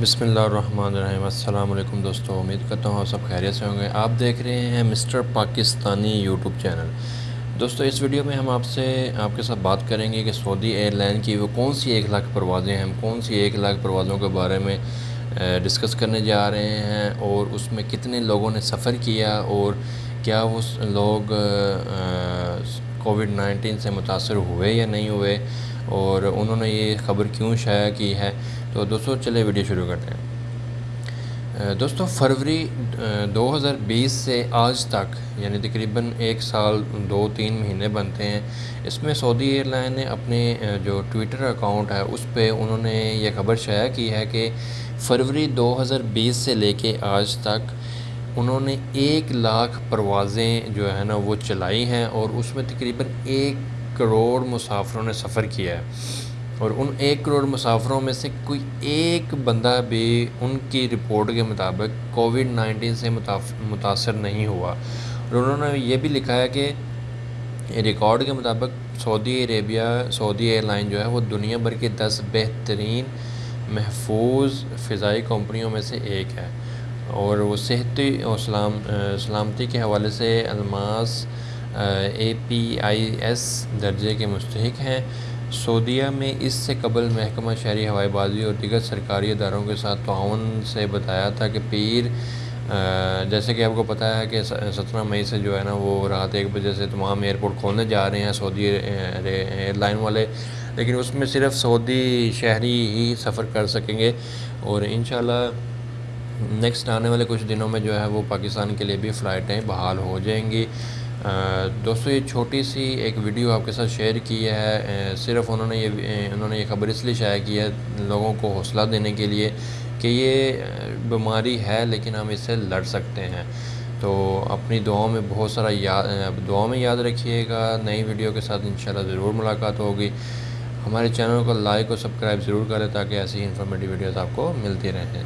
بسم اللہ الرحمن الرحیم۔ السلام علیکم دوستو، امید کرتا ہوں آپ سب خیریت سے ہوں گے۔ آپ دیکھ رہے ہیں مسٹر پاکستانی یوٹیوب چینل۔ دوستو، اس ویڈیو میں ہم آپ سے آپ کے ساتھ بات کریں گے کہ سعودی ایئر لائن کی وہ کون سی ایک لاکھ پروازیں ہیں کون سی ایک لاکھ پروازوں کے بارے میں ڈسکس کرنے جا رہے ہیں اور اس میں کتنے لوگوں نے سفر کیا اور کیا وہ لوگ کووڈ نائنٹین سے متاثر ہوئے یا نہیں ہوئے۔ اور انہوں نے یہ خبر کیوں شائع کی ہے؟ تو دوستو، چلے ویڈیو شروع کرتے ہیں۔ دوستو، فروری دو ہزار بیس سے آج تک یعنی تقریباً ایک سال، دو، تین مہینے بنتے ہیں۔ اس میں سعودی ایئر لائن نے اپنے جو ٹویٹر اکاؤنٹ ہے، اس پہ انہوں نے یہ خبر شائع کی ہے کہ فروری دو ہزار بیس سے لے کے آج تک انہوں نے ایک لاکھ پروازیں جو ہے نا، وہ چلائی ہیں اور اس میں تقریباً ایک کروڑ مسافروں نے سفر کیا ہے اور ان ایک کروڑ مسافروں میں سے کوئی ایک بندہ بھی ان کی رپورٹ کے مطابق کووڈ نائنٹین سے متاثر نہیں ہوا۔ اور انہوں نے یہ بھی لکھا ہے کہ ریکارڈ کے مطابق Saudi Arabia, Saudi airline جو ہے وہ دنیا بھر کی دس بہترین محفوظ فضائی کمپنیوں میں سے ایک ہے۔ اور وہ صحتی اور سلام، سلامتی کے حوالے سے الماس اے پی آئی ایس درجے کے مستحق ہیں۔ سعودیہ میں اس سے قبل محکمہ شہری ہوائی بازی اور دیگر سرکاری اداروں کے ساتھ تعاون سے بتایا تھا کہ پیر جیسے کہ آپ کو پتہ ہے کہ سترہ مئی سے جو ہے نا وہ رات ایک بجے سے تمام ایئرپورٹ کھولنے جا رہے ہیں سعودی ایئر لائن والے۔ لیکن اس میں صرف سعودی شہری ہی سفر کر سکیں گے اور انشاءاللہ نیکسٹ آنے والے کچھ دنوں میں جو ہے وہ پاکستان کے لیے بھی فلائٹیں بحال ہو جائیں گی۔ دوستو، یہ چھوٹی سی ایک ویڈیو آپ کے ساتھ شیئر کی ہے صرف انہوں نے یہ انہوں نے یہ خبر اس لیے شائع کی ہے لوگوں کو حوصلہ دینے کے لیے کہ یہ بیماری ہے لیکن ہم اس سے لڑ سکتے ہیں۔ تو اپنی دعاؤں میں بہت سارا یاد دعاؤں میں یاد رکھیے گا۔ نئی ویڈیو کے ساتھ انشاءاللہ ضرور ملاقات ہوگی۔ ہمارے چینل کو لائک اور سبسکرائب ضرور کریں تاکہ ایسی انفارمیٹیو ویڈیوز آپ کو ملتی رہیں۔